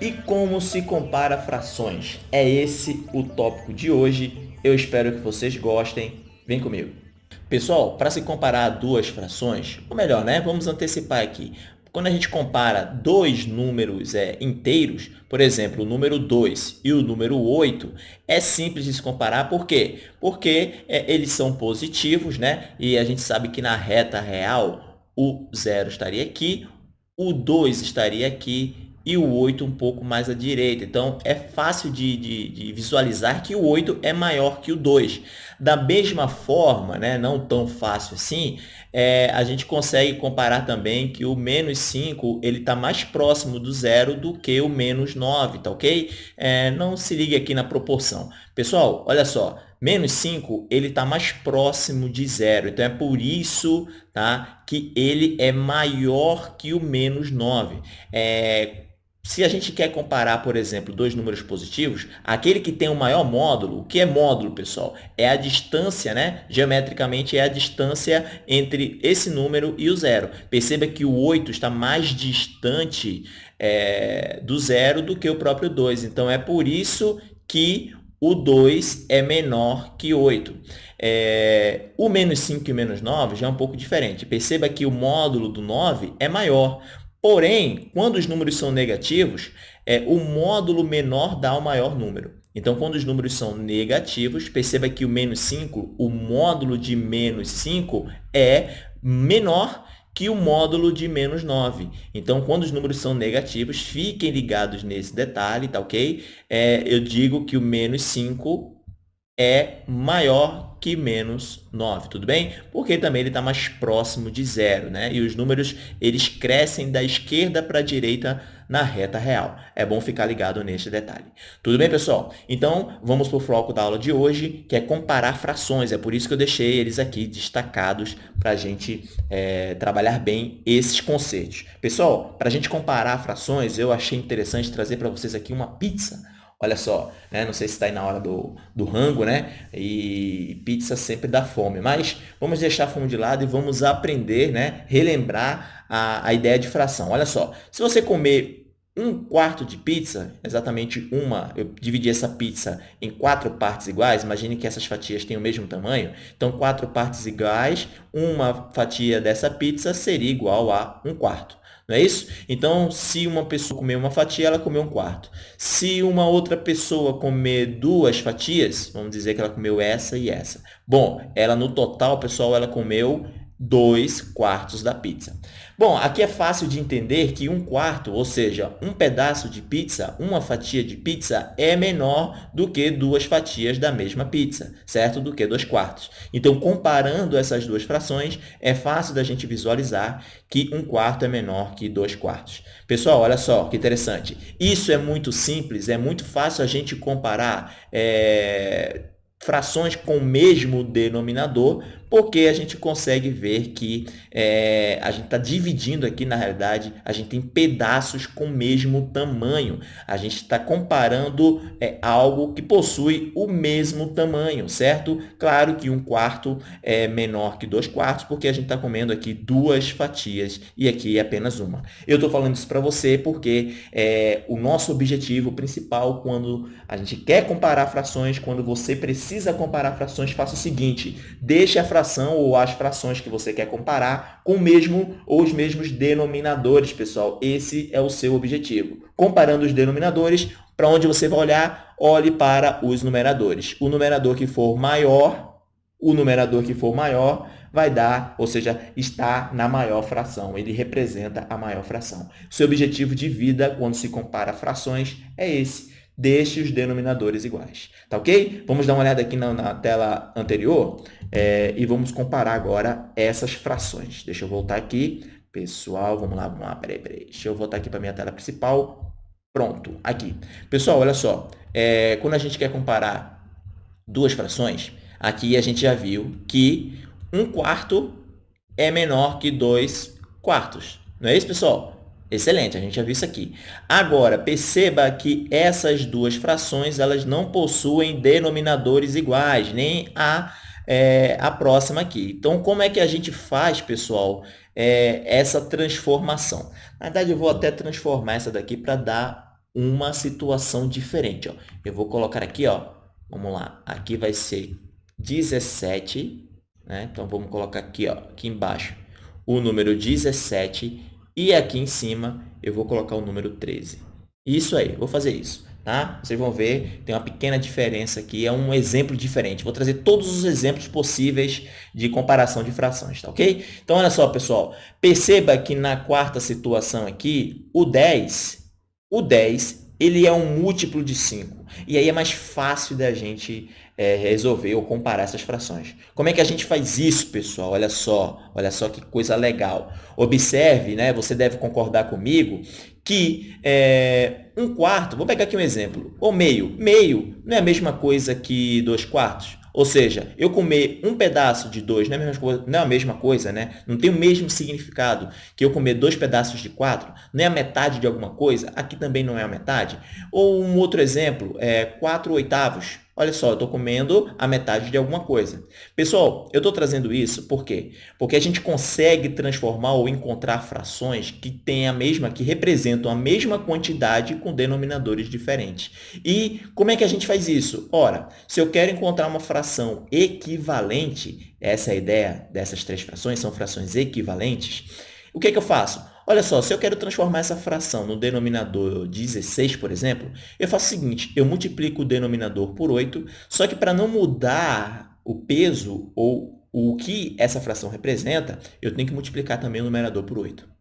E como se compara frações? É esse o tópico de hoje. Eu espero que vocês gostem. Vem comigo. Pessoal, para se comparar duas frações, ou melhor, né? Vamos antecipar aqui. Quando a gente compara dois números é, inteiros, por exemplo, o número 2 e o número 8, é simples de se comparar. Por quê? Porque é, eles são positivos, né? E a gente sabe que na reta real, o 0 estaria aqui, o 2 estaria aqui e o 8 um pouco mais à direita. Então, é fácil de, de, de, visualizar que o 8 é maior que o 2. Da mesma forma, né, não tão fácil assim, é, a gente consegue comparar também que o menos 5 está mais próximo do zero do que o menos 9, tá ok? É, não se ligue aqui na proporção. Pessoal, olha só, menos 5 está mais próximo de zero. Então, é por isso tá, que ele é maior que o menos 9. É, se a gente quer comparar, por exemplo, dois números positivos, aquele que tem o maior módulo, o que é módulo, pessoal? É a distância, né? Geometricamente, é a distância entre esse número e o zero. Perceba que o 8 está mais distante é, do zero do que o próprio 2. Então, é por isso que o 2 é menor que 8. É, o menos 5 e o menos 9 já é um pouco diferente. Perceba que o módulo do 9 é maior. Porém, quando os números são negativos, é, o módulo menor dá o maior número. Então, quando os números são negativos, perceba que o menos 5, o módulo de menos 5 é menor que o módulo de menos 9. Então, quando os números são negativos, fiquem ligados nesse detalhe, tá ok? É, eu digo que o menos 5 é maior que menos 9, tudo bem? Porque também ele está mais próximo de zero, né? E os números, eles crescem da esquerda para a direita na reta real. É bom ficar ligado neste detalhe. Tudo bem, pessoal? Então, vamos para o foco da aula de hoje, que é comparar frações. É por isso que eu deixei eles aqui destacados para a gente é, trabalhar bem esses conceitos. Pessoal, para a gente comparar frações, eu achei interessante trazer para vocês aqui uma pizza Olha só, né? não sei se está aí na hora do, do rango, né? E pizza sempre dá fome. Mas vamos deixar a fome de lado e vamos aprender, né? Relembrar a, a ideia de fração. Olha só, se você comer um quarto de pizza, exatamente uma, eu dividi essa pizza em quatro partes iguais, imagine que essas fatias têm o mesmo tamanho, então quatro partes iguais, uma fatia dessa pizza seria igual a um quarto. Não é isso? Então, se uma pessoa comer uma fatia, ela comeu um quarto. Se uma outra pessoa comer duas fatias, vamos dizer que ela comeu essa e essa. Bom, ela no total, pessoal, ela comeu dois quartos da pizza. Bom, aqui é fácil de entender que um quarto, ou seja, um pedaço de pizza, uma fatia de pizza, é menor do que duas fatias da mesma pizza, certo? Do que dois quartos. Então, comparando essas duas frações, é fácil da gente visualizar que um quarto é menor que dois quartos. Pessoal, olha só que interessante. Isso é muito simples, é muito fácil a gente comparar é, frações com o mesmo denominador, porque a gente consegue ver que é, a gente está dividindo aqui, na realidade, a gente tem pedaços com o mesmo tamanho. A gente está comparando é, algo que possui o mesmo tamanho, certo? Claro que um quarto é menor que dois quartos, porque a gente está comendo aqui duas fatias e aqui é apenas uma. Eu estou falando isso para você porque é, o nosso objetivo principal quando a gente quer comparar frações, quando você precisa comparar frações, faça o seguinte, deixe a fração ou as frações que você quer comparar com o mesmo ou os mesmos denominadores, pessoal. Esse é o seu objetivo. Comparando os denominadores, para onde você vai olhar? Olhe para os numeradores. O numerador que for maior, o numerador que for maior vai dar, ou seja, está na maior fração, ele representa a maior fração. Seu objetivo de vida, quando se compara frações, é esse, deixe os denominadores iguais. Tá ok? Vamos dar uma olhada aqui na, na tela anterior é, e vamos comparar agora essas frações. Deixa eu voltar aqui. Pessoal, vamos lá, vamos lá, peraí, peraí. Deixa eu voltar aqui para a minha tela principal. Pronto, aqui. Pessoal, olha só. É, quando a gente quer comparar duas frações, aqui a gente já viu que um quarto é menor que dois quartos. Não é isso, pessoal? Excelente, a gente já viu isso aqui. Agora, perceba que essas duas frações elas não possuem denominadores iguais, nem a, é, a próxima aqui. Então, como é que a gente faz, pessoal, é, essa transformação? Na verdade, eu vou até transformar essa daqui para dar uma situação diferente. Ó. Eu vou colocar aqui, ó, vamos lá, aqui vai ser 17, né? Então, vamos colocar aqui, ó, aqui embaixo, o número 17 e aqui em cima eu vou colocar o número 13. Isso aí, vou fazer isso. Tá? Vocês vão ver, tem uma pequena diferença aqui, é um exemplo diferente. Vou trazer todos os exemplos possíveis de comparação de frações, tá ok? Então, olha só, pessoal, perceba que na quarta situação aqui, o 10, o 10, ele é um múltiplo de 5. E aí é mais fácil da gente é, resolver ou comparar essas frações. Como é que a gente faz isso, pessoal? Olha só, olha só que coisa legal. Observe, né, você deve concordar comigo, que é, um quarto, vou pegar aqui um exemplo, ou meio. Meio não é a mesma coisa que dois quartos. Ou seja, eu comer um pedaço de dois não é a mesma coisa, não é a mesma coisa né? não tem o mesmo significado que eu comer dois pedaços de quatro, não é a metade de alguma coisa, aqui também não é a metade. Ou um outro exemplo, é quatro oitavos. Olha só, eu estou comendo a metade de alguma coisa. Pessoal, eu estou trazendo isso por quê? Porque a gente consegue transformar ou encontrar frações que têm a mesma, que representam a mesma quantidade com denominadores diferentes. E como é que a gente faz isso? Ora, se eu quero encontrar uma fração equivalente, essa é a ideia dessas três frações, são frações equivalentes, o que, é que eu faço? Olha só, se eu quero transformar essa fração no denominador 16, por exemplo, eu faço o seguinte, eu multiplico o denominador por 8, só que para não mudar o peso ou o que essa fração representa, eu tenho que multiplicar também o numerador por 8.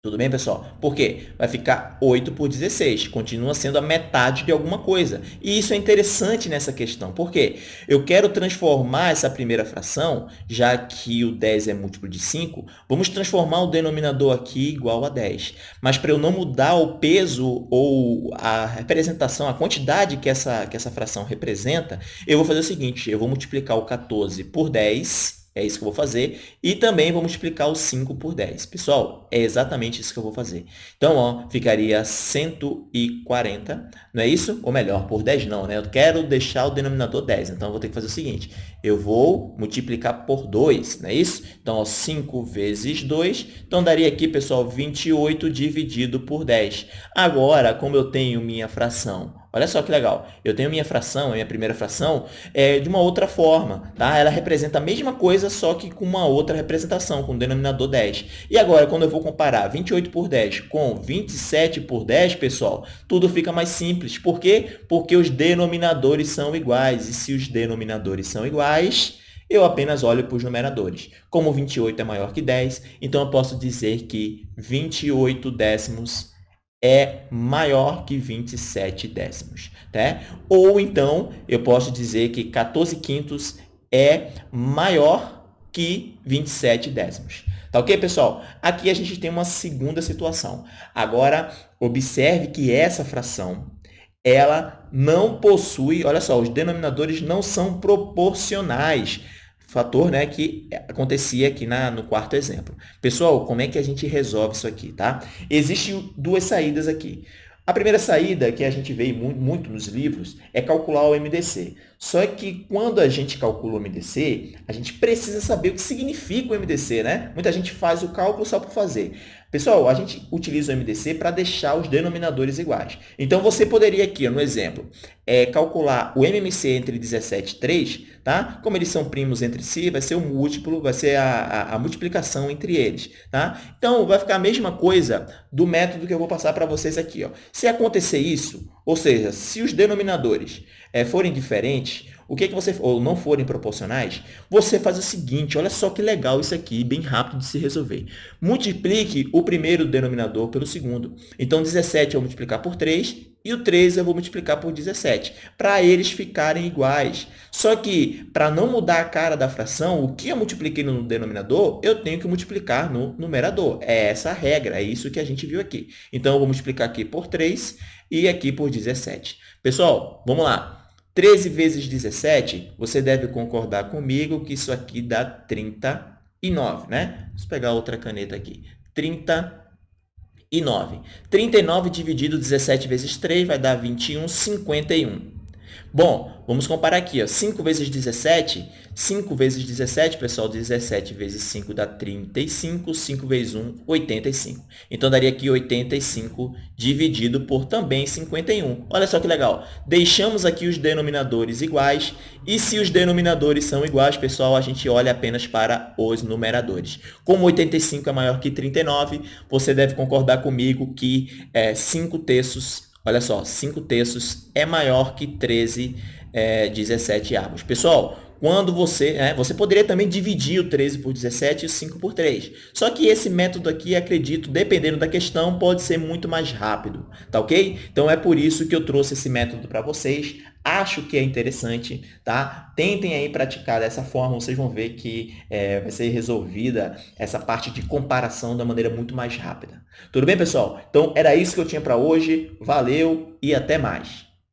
Tudo bem, pessoal? Por quê? Vai ficar 8 por 16, continua sendo a metade de alguma coisa. E isso é interessante nessa questão. Por quê? Eu quero transformar essa primeira fração, já que o 10 é múltiplo de 5, vamos transformar o denominador aqui igual a 10. Mas para eu não mudar o peso ou a representação, a quantidade que essa, que essa fração representa, eu vou fazer o seguinte, eu vou multiplicar o 14 por 10 é isso que eu vou fazer. E também vou multiplicar o 5 por 10. Pessoal, é exatamente isso que eu vou fazer. Então, ó, ficaria 140, não é isso? Ou melhor, por 10 não, né? Eu quero deixar o denominador 10. Então, eu vou ter que fazer o seguinte. Eu vou multiplicar por 2, não é isso? Então, ó, 5 vezes 2. Então, daria aqui, pessoal, 28 dividido por 10. Agora, como eu tenho minha fração Olha só que legal. Eu tenho minha fração, a minha primeira fração, é, de uma outra forma. Tá? Ela representa a mesma coisa, só que com uma outra representação, com o denominador 10. E agora, quando eu vou comparar 28 por 10 com 27 por 10, pessoal, tudo fica mais simples. Por quê? Porque os denominadores são iguais. E se os denominadores são iguais, eu apenas olho para os numeradores. Como 28 é maior que 10, então eu posso dizer que 28 décimos é maior que 27 décimos. Tá? Ou então, eu posso dizer que 14 quintos é maior que 27 décimos. Tá ok, pessoal? Aqui a gente tem uma segunda situação. Agora, observe que essa fração ela não possui, olha só, os denominadores não são proporcionais fator né, que acontecia aqui na, no quarto exemplo. Pessoal, como é que a gente resolve isso aqui? Tá? Existem duas saídas aqui. A primeira saída, que a gente vê muito, muito nos livros, é calcular o MDC. Só que quando a gente calcula o MDC, a gente precisa saber o que significa o MDC, né? Muita gente faz o cálculo só por fazer. Pessoal, a gente utiliza o MDC para deixar os denominadores iguais. Então, você poderia aqui, no exemplo, é, calcular o MMC entre 17 e 3, tá? Como eles são primos entre si, vai ser o múltiplo, vai ser a, a, a multiplicação entre eles, tá? Então, vai ficar a mesma coisa do método que eu vou passar para vocês aqui. Ó. Se acontecer isso, ou seja, se os denominadores é, forem diferentes, o que, é que você, ou não forem proporcionais, você faz o seguinte, olha só que legal isso aqui, bem rápido de se resolver. Multiplique o primeiro denominador pelo segundo. Então, 17 eu vou multiplicar por 3 e o 13 eu vou multiplicar por 17, para eles ficarem iguais. Só que, para não mudar a cara da fração, o que eu multipliquei no denominador, eu tenho que multiplicar no numerador. É essa a regra, é isso que a gente viu aqui. Então, eu vou multiplicar aqui por 3 e aqui por 17. Pessoal, vamos lá. 13 vezes 17, você deve concordar comigo que isso aqui dá 39, né? Vamos pegar outra caneta aqui. 39. 39 dividido 17 vezes 3 vai dar 21, 51. Bom, vamos comparar aqui. Ó. 5 vezes 17, 5 vezes 17, pessoal, 17 vezes 5 dá 35, 5 vezes 1, 85. Então, daria aqui 85 dividido por também 51. Olha só que legal. Deixamos aqui os denominadores iguais e se os denominadores são iguais, pessoal, a gente olha apenas para os numeradores. Como 85 é maior que 39, você deve concordar comigo que é, 5 terços Olha só, 5 terços é maior que 13, é, 17 avos. Pessoal, quando você, né, você poderia também dividir o 13 por 17 e o 5 por 3. Só que esse método aqui, acredito, dependendo da questão, pode ser muito mais rápido, tá ok? Então, é por isso que eu trouxe esse método para vocês. Acho que é interessante, tá? Tentem aí praticar dessa forma, vocês vão ver que é, vai ser resolvida essa parte de comparação da maneira muito mais rápida. Tudo bem, pessoal? Então, era isso que eu tinha para hoje. Valeu e até mais!